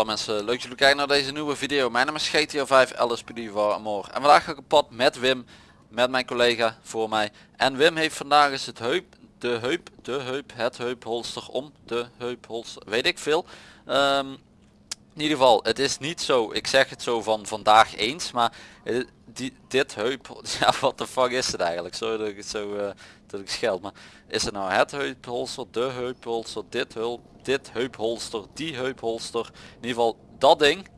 Hallo mensen, leuk jullie kijken naar deze nieuwe video. Mijn naam is GTA 5 LSPD van Amor. En vandaag ga ik op pad met Wim, met mijn collega voor mij. En Wim heeft vandaag eens het heup, de heup, de heup, het heupholster om de heupholster, weet ik veel. Ehm, in ieder geval, het is niet zo, ik zeg het zo van vandaag eens, maar eh, die, dit heup, ja wat de fuck is het eigenlijk? Sorry dat ik het zo, eh, dat ik scheld, maar is het nou het heupholster, de heupholster, dit hulp, dit heupholster, die heupholster, in ieder geval dat ding,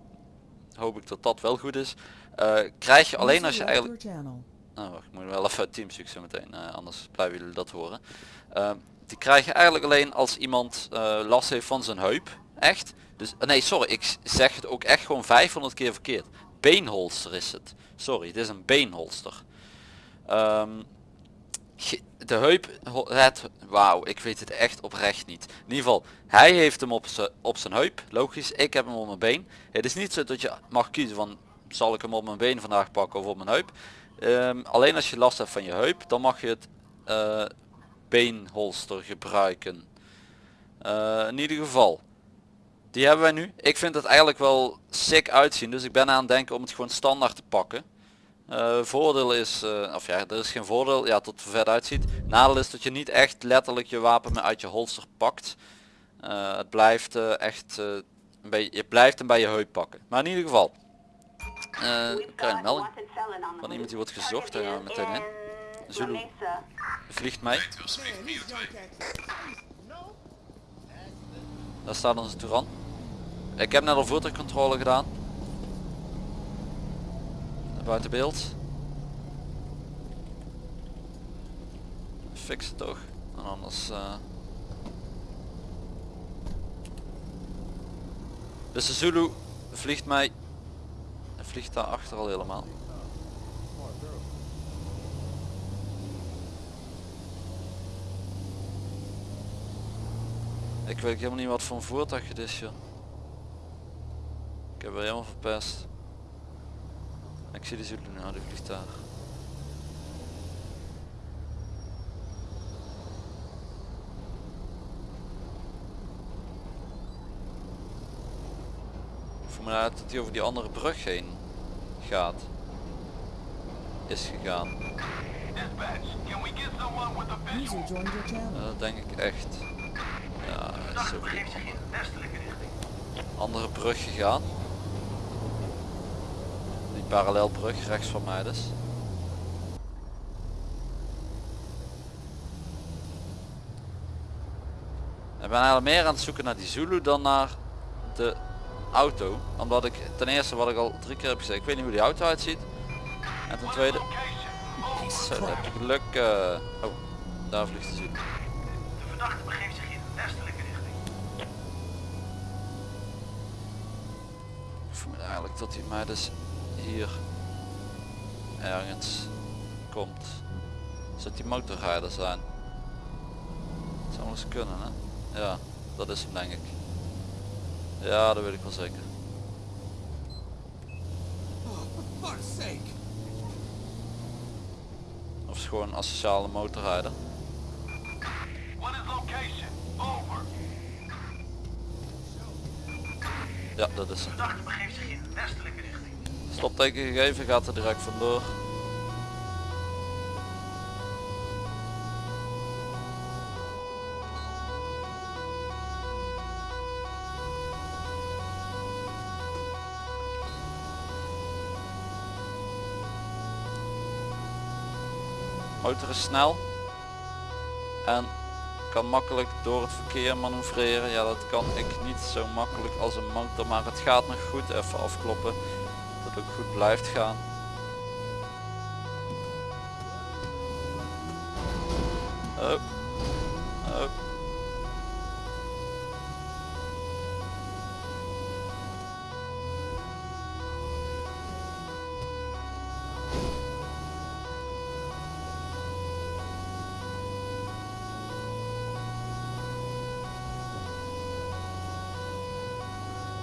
hoop ik dat dat wel goed is, eh, krijg je alleen als je eigenlijk, oh, wacht, ik moet wel even uit Teamspeak zo meteen, eh, anders blijven jullie dat horen. Eh, die krijg je eigenlijk alleen als iemand last heeft van zijn heup, echt. Dus, nee sorry, ik zeg het ook echt gewoon 500 keer verkeerd. Beenholster is het. Sorry, het is een beenholster. Ehm, de heup, het, wauw, ik weet het echt oprecht niet. In ieder geval, hij heeft hem op zijn op zijn heup, logisch. Ik heb hem op mijn been. Het is niet zo dat je mag kiezen van, zal ik hem op mijn been vandaag pakken of op mijn heup. Ehm, alleen als je last hebt van je heup, dan mag je het eh, beenholster gebruiken. Eh, in ieder geval, die hebben wij nu. Ik vind het eigenlijk wel sick uitzien, dus ik ben aan het denken om het gewoon standaard te pakken. Eh, voordeel is, eh, of ja, er is geen voordeel, ja, tot het er vet uitziet. Nadeel is dat je niet echt letterlijk je wapen meer uit je holster pakt. Eh, het blijft eh, echt, eh, een beetje, je blijft hem bij je heup pakken. Maar in ieder geval, eh ik krijg een melding van iemand die wordt gezocht, daar gaan we meteen in. Zulu vliegt mee. Daar staat onze Touran. Ik heb net al voertuigcontrole gedaan. Buiten beeld. Fix het toch. En anders... eh. Dus de Zulu vliegt mij... Hij vliegt daar achter al helemaal. Ik weet helemaal niet wat voor een voertuig het is joh. Ik heb er helemaal verpest. Ik zie de Zulu nou, die vliegt daar. Ik voel me uit dat hij over die andere brug heen gaat. Is gegaan. Dat denk ik echt. Ja, hij is over die andere, andere brug gegaan. Parallelbrug rechts van mij dus. Ik ben eigenlijk meer aan het zoeken naar die Zulu dan naar de auto. Omdat ik ten eerste wat ik al drie keer heb gezegd, ik weet niet hoe die auto uitziet. En ten tweede, zo, dat heb je geluk. eh, oh, daar vliegt de Zulu. De verdachte begeeft zich in westelijke richting. Ik vermoed eigenlijk dat hij mij dus hier ergens komt. Zou die motorrijder zijn? Dat zou wel eens kunnen hè? Ja, dat is hem denk ik. Ja, dat weet ik wel zeker. Of is gewoon een asociale motorrijder. What is location? Over. Ja, dat is De hem. verdachte begeeft zich in westelijke richting. Stopteken gegeven, gaat er direct vandoor. Motor is snel en kan makkelijk door het verkeer manoeuvreren. Ja, dat kan ik niet zo makkelijk als een motor, maar het gaat nog goed. Even afkloppen dat ook goed blijft gaan. Oh. Oh.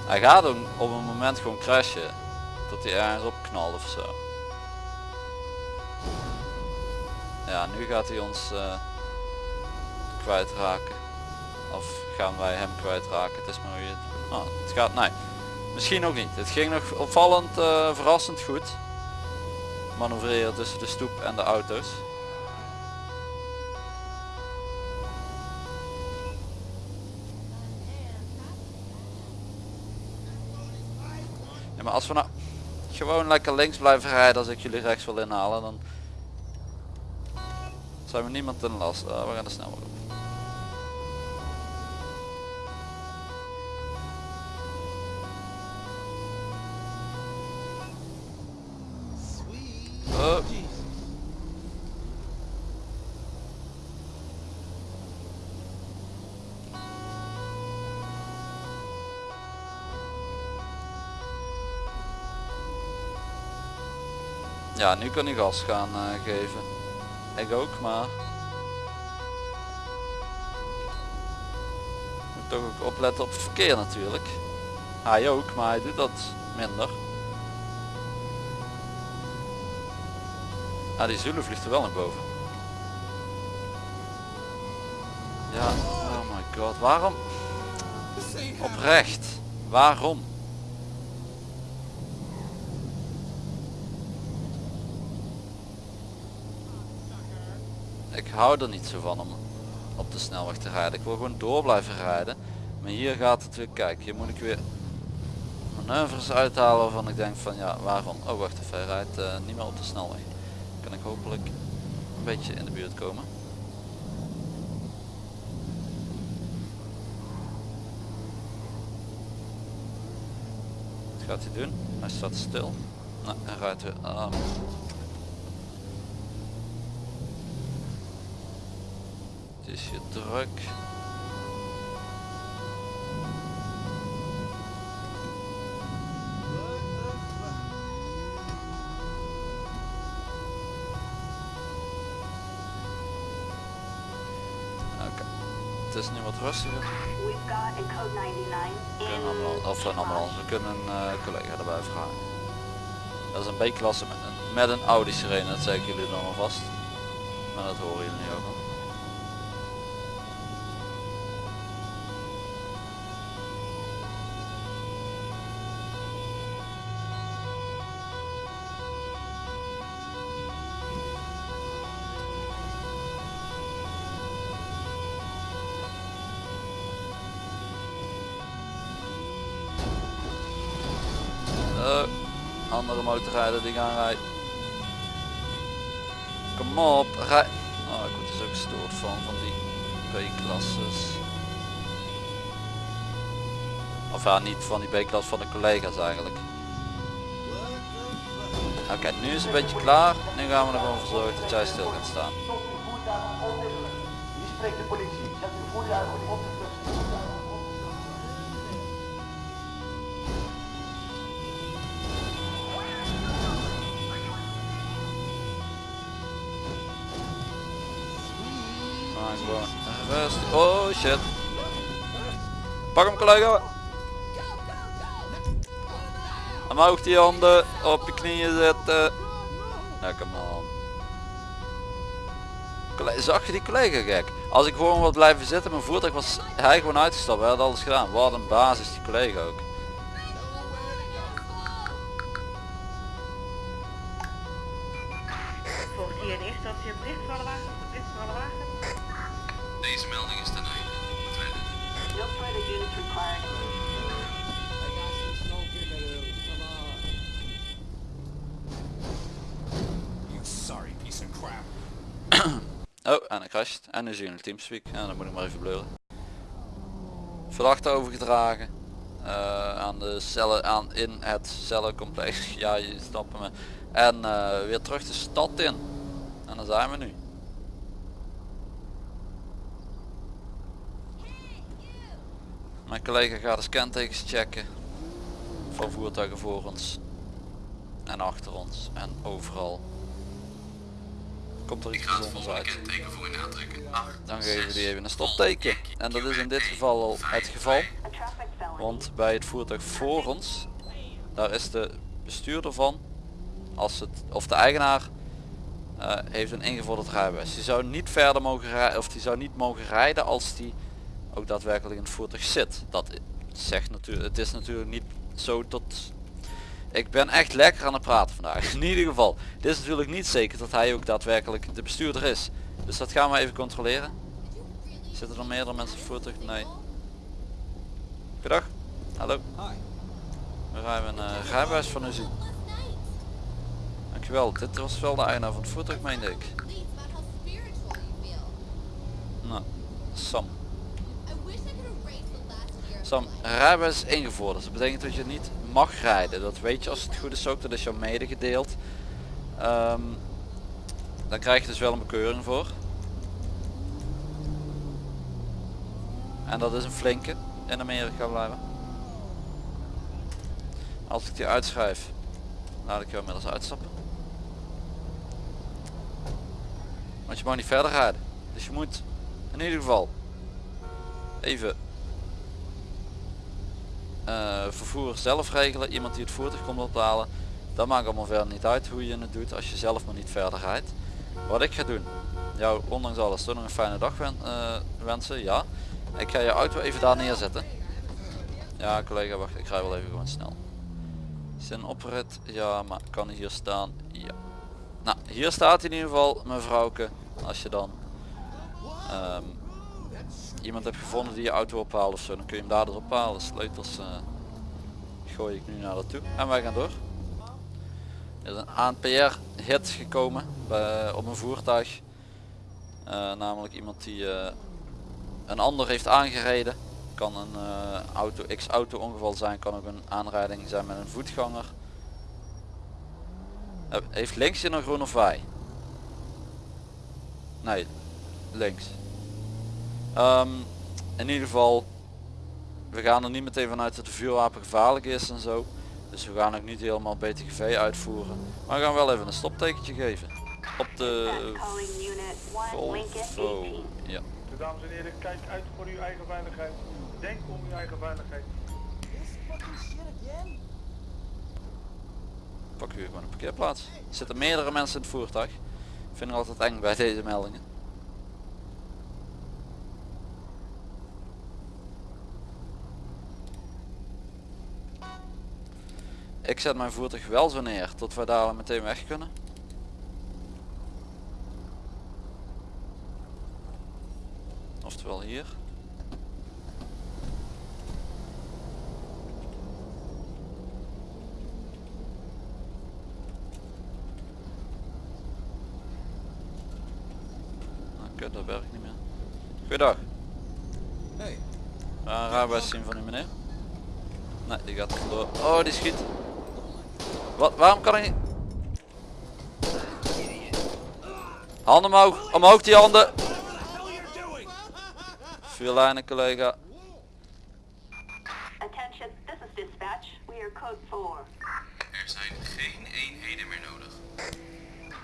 Hij gaat ook op een moment gewoon crashen. Dat hij ergens op knalt of zo. Ja, nu gaat hij ons eh, kwijtraken. Of gaan wij hem kwijtraken. Het is maar je het... Oh, het gaat... Nee. Misschien ook niet. Het ging nog opvallend eh, verrassend goed. Manoeuvreren tussen de stoep en de auto's. Ja, maar als we nou gewoon lekker links blijven rijden als ik jullie rechts wil inhalen, dan zijn we niemand ten last. Ah, we gaan er snel op. Ja, nu kan hij gas gaan eh, geven. Ik ook, maar... Moet toch ook opletten op het verkeer natuurlijk. Hij ook, maar hij doet dat minder. Ah, die Zulu vliegt er wel naar boven. Ja, oh my god, waarom? Oprecht, waarom? Ik hou er niet zo van om op de snelweg te rijden. Ik wil gewoon door blijven rijden. Maar hier gaat het weer, kijk, hier moet ik weer manoeuvres uithalen waarvan ik denk van ja, waarom? Oh wacht even, hij rijdt eh, niet meer op de snelweg. Kan ik hopelijk een beetje in de buurt komen. Wat gaat hij doen? Hij staat stil. Nou, hij rijdt weer aan. Is hier druk. Oké, het is nu wat rustiger. We've got a code 99 We kunnen ambulance, of we kunnen een eh, collega erbij vragen. Dat is een B-klasse met een, met een Audi sirene, dat zeg ik jullie dan alvast. Maar dat horen jullie nu ook al. Die gaan rijden. Kom op, rij. Oh, ik word dus ook gestoord van, van die B-klasses. Of ja, niet van die B-klas, van de collega's eigenlijk. Oké, nu is het een beetje klaar. Nu gaan we er gewoon voor zorgen dat jij stil gaat staan. Wie spreekt de politie? Zet uw voertuigen op de vlucht. Oh shit. Pak hem collega. Omhoog die handen. Op je knieën zetten. Lekker man. Zag je die collega gek? Als ik gewoon wat blijven zitten, mijn voertuig was hij gewoon uitgestapt. Hij had alles gedaan. Wat een basis die collega ook. Deze melding is ten einde. Verder? No further units required. You sorry piece of crap. Oh, en hij crasht. En nu zie je een teamspeak. Ja, dan moet ik maar even bleuren. Verdachte overgedragen. eh, aan de cellen, aan in het cellencomplex. Ja, je snapt me. En eh, weer terug de stad in. En daar zijn we nu. Mijn collega gaat de scantekens checken. Van voertuigen voor ons. En achter ons. En overal. Komt er iets bijzonders uit. kenteken voor je aantrekken. 8, Dan geven die even een stopteken. En dat is in dit geval al het geval. Want bij het voertuig voor ons, daar is de bestuurder van, als het, of de eigenaar, eh, heeft een ingevorderd rijbewijs. Die zou niet verder mogen rijden, of die zou niet mogen rijden als die ook daadwerkelijk in het voertuig zit. Dat zegt natuurlijk, het is natuurlijk niet zo tot... Ik ben echt lekker aan het praten vandaag. In ieder geval. Dit is natuurlijk niet zeker dat hij ook daadwerkelijk de bestuurder is. Dus dat gaan we even controleren. Zitten er meerdere mensen op het voertuig? Nee. Goedendag. Hallo. We rijden een uh, rijbewijs van u zien. Dankjewel. Dit was wel de eigenaar van het voertuig meende ik. Nou, Sam. Sam, rijbewijs ingevoerd. Dus dat betekent dat je niet mag rijden. Dat weet je als het goed is ook. Dat is jou medegedeeld. Ehm, dan krijg je dus wel een bekeuring voor. En dat is een flinke in Amerika blijven. Als ik die uitschrijf, laat ik jou inmiddels uitstappen. Want je mag niet verder rijden. Dus je moet in ieder geval even eh, vervoer zelf regelen. Iemand die het voertuig komt ophalen. Dat maakt allemaal verder niet uit hoe je het doet als je zelf maar niet verder rijdt. Wat ik ga doen. Jou ondanks alles toch nog een fijne dag eh, wensen. Ja. Ik ga je auto even daar neerzetten. Ja collega wacht ik rij wel even gewoon snel. Zijn oprit? Ja maar kan hier staan? Ja. Nou hier staat in ieder geval mevrouwke. Als je dan ehm, iemand hebt gevonden die je auto ophaalt of zo, dan kun je hem daar dus ophalen. Sleutels uh, gooi ik nu naar dat toe. En wij gaan door. Er is een ANPR hit gekomen bij, op een voertuig. Uh, namelijk iemand die uh, een ander heeft aangereden. Kan een auto X auto ongeval zijn, kan ook een aanrijding zijn met een voetganger. heeft links hier nog groen of wij? Nee, links. Um, in ieder geval, we gaan er niet meteen vanuit dat de vuurwapen gevaarlijk is en zo. Dus we gaan ook niet helemaal BTGV uitvoeren. Maar we gaan wel even een stoptekentje geven. Op de Volvo. Ja. Dames en heren, kijk uit voor uw eigen veiligheid. Denk om uw eigen veiligheid. Pak u gewoon een parkeerplaats. Er zitten meerdere mensen in het voertuig. Ik vind het altijd eng bij deze meldingen. Ik zet mijn voertuig wel zo neer tot we daar meteen weg kunnen. Oftewel hier. Oké, dat werkt niet meer. Goeiedag. Hey. Een rijbewijs zien van u meneer. Nee, die gaat door. Oh, die schiet. Wat, waarom kan ik niet? Handen omhoog, omhoog die handen. Vuurlijnen collega. Attention, this is dispatch. We are code 4. Er zijn geen eenheden meer nodig.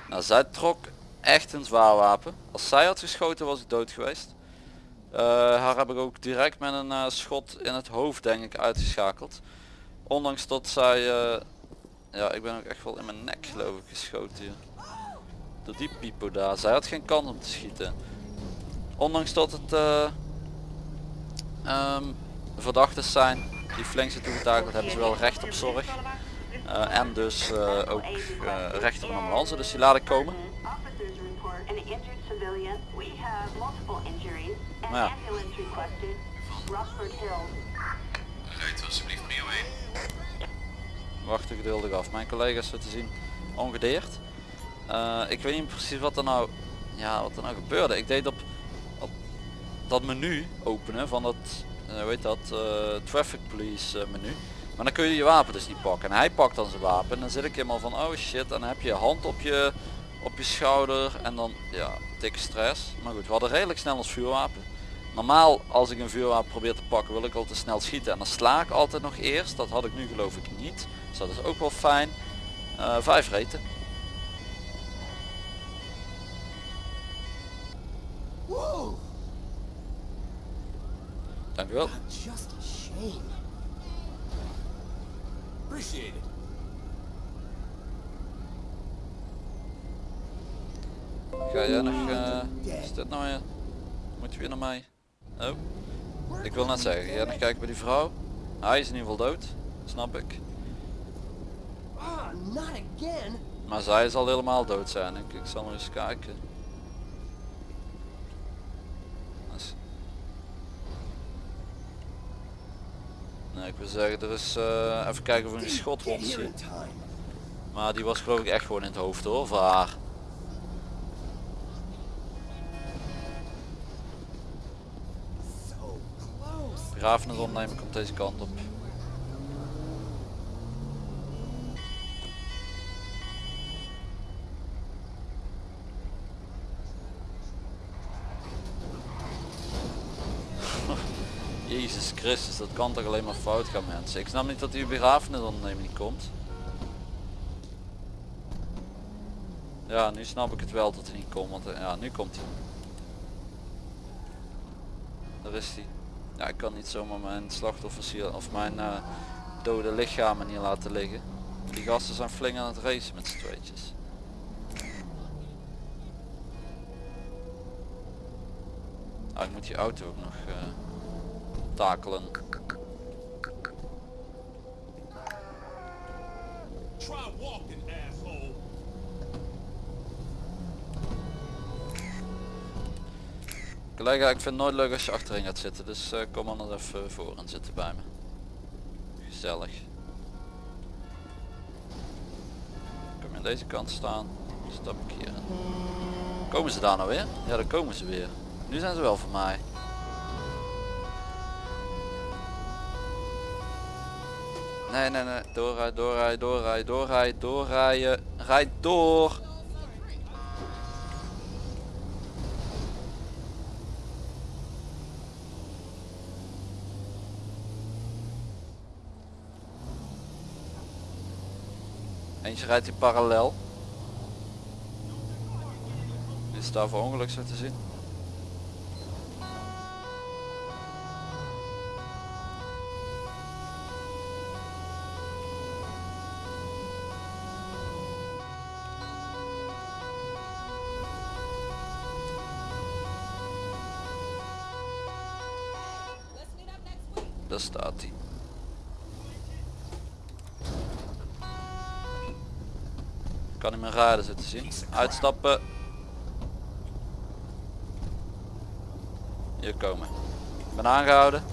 Nou, zij trok echt een zwaar wapen. Als zij had geschoten was ik dood geweest. Uh, haar heb ik ook direct met een uh, schot in het hoofd denk ik uitgeschakeld. Ondanks dat zij uh, ja, ik ben ook echt wel in mijn nek geloof ik geschoten hier. Door die pipo daar. Zij had geen kans om te schieten. Ondanks dat het uh, um, verdachten zijn die flink zijn toegetakeld, hebben ze wel recht op zorg. Uh, en dus uh, ook recht op een ambulance, dus die laat ik komen. Maar ja. Rijdt alsjeblieft prio 1 wachten geduldig af. Mijn collega's zo te zien ongedeerd. Uh, ik weet niet precies wat er nou, ja, wat er nou gebeurde. Ik deed op, op dat menu openen van dat, weet dat, uh, traffic police menu. Maar dan kun je je wapen dus niet pakken. En hij pakt dan zijn wapen en dan zit ik helemaal van oh shit. En dan heb je je hand op je, op je schouder en dan ja, dikke stress. Maar goed, we hadden redelijk snel ons vuurwapen. Normaal als ik een vuurwapen probeer te pakken wil ik al te snel schieten en dan sla ik altijd nog eerst. Dat had ik nu geloof ik niet. Dus dat is ook wel fijn. Uh, vijf reten. Wow. Dank u wel. Just a shame. Appreciate it. Ga jij nog, uh, is dit nou weer, moet je weer naar mij? Oh, ik wil net zeggen, ga jij nog kijken bij die vrouw? Hij is in ieder geval dood. Snap ik. Ah, not again. Maar zij zal helemaal dood zijn. Ik, ik zal nog eens kijken. Als- Nee, ik wil zeggen, er is eh, even kijken of we een in time. Maar die was geloof ik echt gewoon in het hoofd hoor, van haar. Close. Begrafenis opnemen komt deze kant op. Jezus Christus, dat kan toch alleen maar fout gaan mensen. Ik snap niet dat die begrafenis ondernemen niet komt. Ja, nu snap ik het wel dat hij niet komt, want eh, ja, nu komt hij. Daar is hij. Ja, ik kan niet zomaar mijn slachtoffers hier, of mijn eh, dode lichamen hier laten liggen. Die gasten zijn flink aan het racen met z'n. Ah, ik moet die auto ook nog eh, takelen. Try walking, asshole. Collega, ik vind het nooit leuk als je achterin gaat zitten, dus eh, kom anders even voor en zitten bij me. Gezellig. Kom je aan deze kant staan, stap ik hier in. Komen ze daar nou weer? Ja, daar komen ze weer. Nu zijn ze wel voor mij. Nee, nee, nee. Doorrijden, doorrijden, doorrijden, doorrijden, doorrijden. Rijd door. Eentje rijdt hier parallel. Is daar voor ongeluk zo te zien. Kan niet meer rijden zitten zien. Uitstappen. Hier komen. Ik ben aangehouden.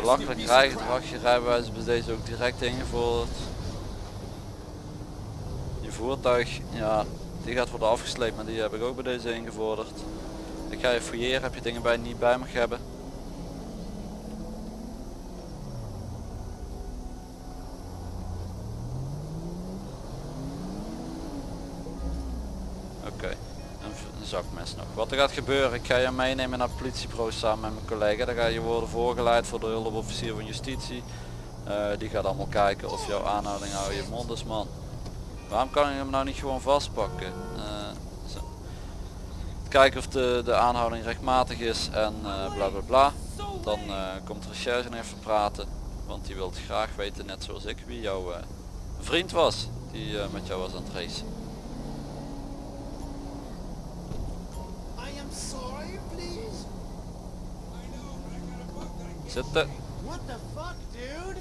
Belachelijk you rijgedrag. Je rijbewijs bij deze ook direct ingevoerd. Je voertuig, ja, die gaat worden afgesleept, maar die heb ik ook bij deze ingevorderd. Ik ga je fouilleren, heb je dingen bij niet bij mag hebben. Gaat gebeuren, ik ga je meenemen naar politiebureau samen met mijn collega. Dan ga je worden voorgeleid voor de hulpofficier van justitie. Eh, die gaat allemaal kijken of jouw aanhouding hou je mond is man. Waarom kan je hem nou niet gewoon vastpakken? Eh. Kijken of de, de aanhouding rechtmatig is en eh, bla bla bla. Dan komt recherche nog even praten. Want die wil graag weten, net zoals ik, wie jouw vriend was. Die met jou was aan het racen. Zitten. What the fuck, dude?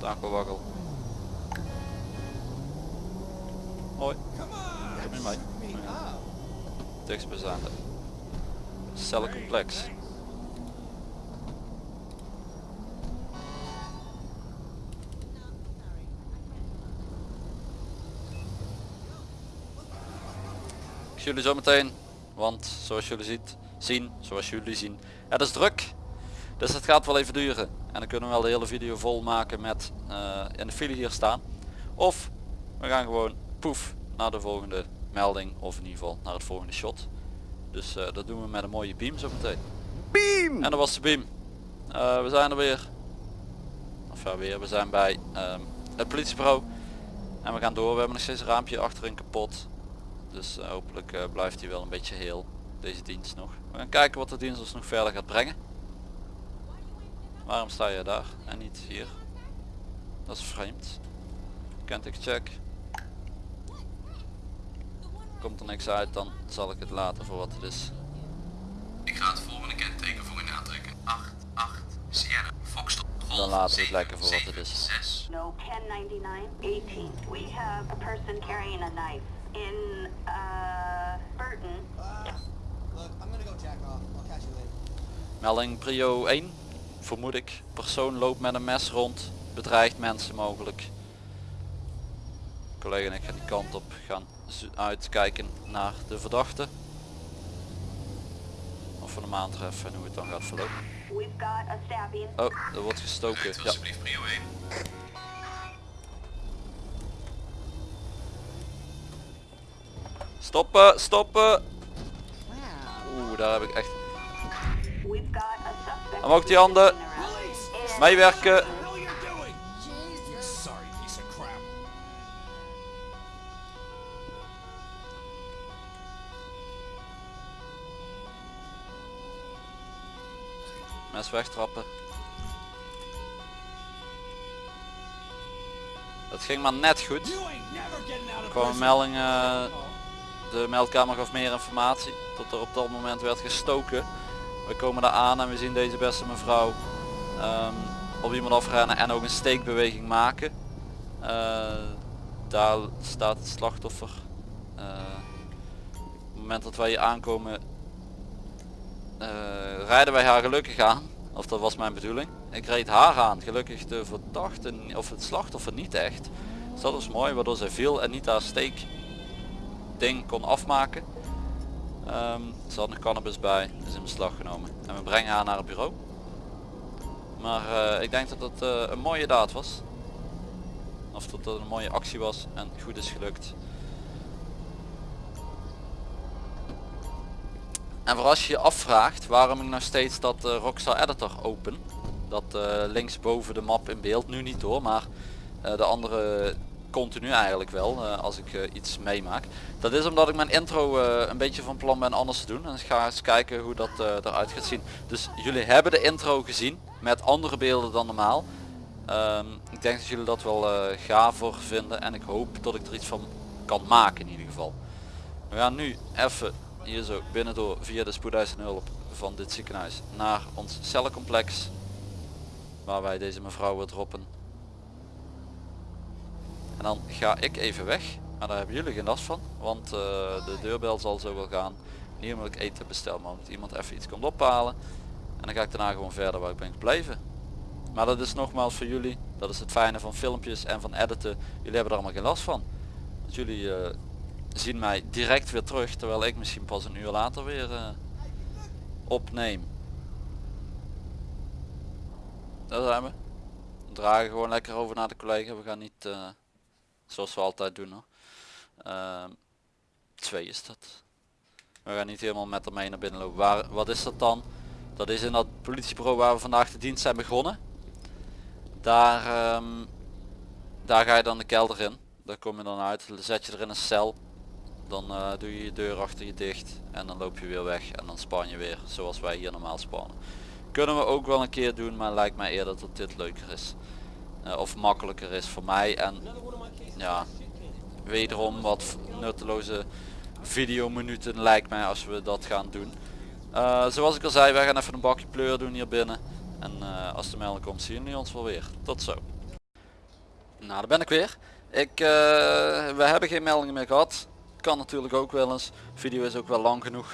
Takelwakkel. Hoi, kom Ja. up. Dichtstbijzijnde. Cellencomplex. Ik zie jullie zo meteen, want zoals jullie ziet, zien, zoals jullie zien, het is druk. Dus het gaat wel even duren. En dan kunnen we wel de hele video vol maken met eh, in de file hier staan. Of we gaan gewoon poef naar de volgende melding of in ieder geval naar het volgende shot. Dus eh, dat doen we met een mooie beam zo meteen. Beam! En dat was de beam. Eh, we zijn er weer. Of ja weer, we zijn bij ehm, het politiebureau. En we gaan door. We hebben nog steeds een raampje achterin kapot. Dus hopelijk blijft hij wel een beetje heel. Deze dienst nog. We gaan kijken wat de dienst ons nog verder gaat brengen. Waarom sta je daar en niet hier? Dat is vreemd. Kent check. Komt er niks uit, dan zal ik het laten voor wat het is. Ik ga het volgende kenteken voor u aantrekken. 8, 8. laten we het lekker voor wat het is. 6. No, 1099, 18. We have a person carrying a knife in, uh, Burton. Melding prio 1, vermoed ik. Persoon loopt met een mes rond, bedreigt mensen mogelijk. Collega en ik gaan die kant op gaan uitkijken naar de verdachte. Of we hem aantreffen en hoe het dan gaat verlopen. Oh, er wordt gestoken. Ja. alsjeblieft prio 1. Stoppen, stoppen! Oeh, daar heb ik echt... Omhoog die handen. Meewerken! Mes wegtrappen. Dat ging maar net goed. Er of kwam een prison. melding, eh, de meldkamer gaf meer informatie. Tot er op dat moment werd gestoken. We komen daar aan en we zien deze beste mevrouw ehm, op iemand afrennen en ook een steekbeweging maken. Eh, daar staat het slachtoffer. Eh, op het moment dat wij hier aankomen eh, rijden wij haar gelukkig aan. Of dat was mijn bedoeling. Ik reed haar aan. Gelukkig de verdachte of het slachtoffer niet echt. Dus dat was mooi waardoor zij viel en niet haar steek ding kon afmaken. Ehm ze had nog cannabis bij, is in beslag genomen. En we brengen haar naar het bureau. Maar eh, ik denk dat het eh, een mooie daad was. Of dat het een mooie actie was en goed is gelukt. En voor als je je afvraagt waarom ik nog steeds dat eh, Rockstar Editor open. Dat eh, links boven de map in beeld, nu niet hoor, maar de andere continu eigenlijk wel eh, als ik eh, iets meemaak. Dat is omdat ik mijn intro eh, een beetje van plan ben anders te doen. En ik ga eens kijken hoe dat eruit gaat zien. Dus jullie hebben de intro gezien met andere beelden dan normaal. Ehm, ik denk dat jullie dat wel eh gaver vinden en ik hoop dat ik er iets van kan maken in ieder geval. We gaan nu even hier zo binnendoor via de spoedeisende hulp van dit ziekenhuis naar ons cellencomplex. Waar wij deze mevrouw weer droppen. Dan ga ik even weg. Maar daar hebben jullie geen last van. Want eh, de deurbel zal zo wel gaan. Hier moet ik eten bestellen. Maar moet iemand even iets komt ophalen. En dan ga ik daarna gewoon verder waar ik ben gebleven. Maar dat is nogmaals voor jullie. Dat is het fijne van filmpjes en van editen. Jullie hebben er allemaal geen last van. Dus jullie eh, zien mij direct weer terug. Terwijl ik misschien pas een uur later weer eh, opneem. Daar zijn we. We dragen gewoon lekker over naar de collega. We gaan niet zoals we altijd doen hoor. Ehm, twee is dat. We gaan niet helemaal met ermee naar binnen lopen. Waar, wat is dat dan? Dat is in dat politiebureau waar we vandaag de dienst zijn begonnen. Daar, ehm, daar ga je dan de kelder in. Daar kom je dan uit. Dan zet je er in een cel. Dan eh, doe je je deur achter je dicht. En dan loop je weer weg. En dan span je weer zoals wij hier normaal spannen. Kunnen we ook wel een keer doen. Maar lijkt mij eerder dat dit leuker is. Eh, of makkelijker is voor mij. En ja, wederom wat nutteloze videominuten lijkt mij als we dat gaan doen. Eh, zoals ik al zei, wij gaan even een bakje pleur doen hier binnen. En eh, als de melding komt zien jullie ons wel weer. Tot zo. Nou, daar ben ik weer. Ik, eh, we hebben geen meldingen meer gehad. Kan natuurlijk ook wel eens. Video is ook wel lang genoeg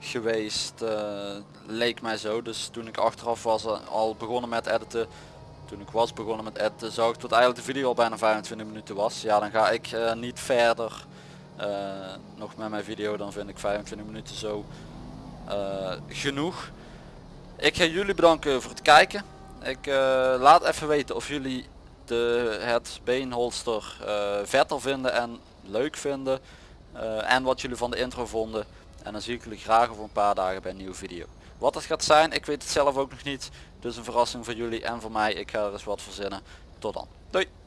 geweest. leek mij zo. Dus toen ik achteraf was al begonnen met editen. Toen ik was begonnen met editen zag ik dat eigenlijk de video al bijna 25 minuten was. Ja dan ga ik eh, niet verder eh, nog met mijn video. Dan vind ik 25 minuten zo eh, genoeg. Ik ga jullie bedanken voor het kijken. Ik laat even weten of jullie de, het beenholster vetter vinden en leuk vinden. en wat jullie van de intro vonden. En dan zie ik jullie graag over een paar dagen bij een nieuwe video. Wat het gaat zijn, ik weet het zelf ook nog niet. Dus een verrassing voor jullie en voor mij. Ik ga er eens wat verzinnen. Tot dan. Doei!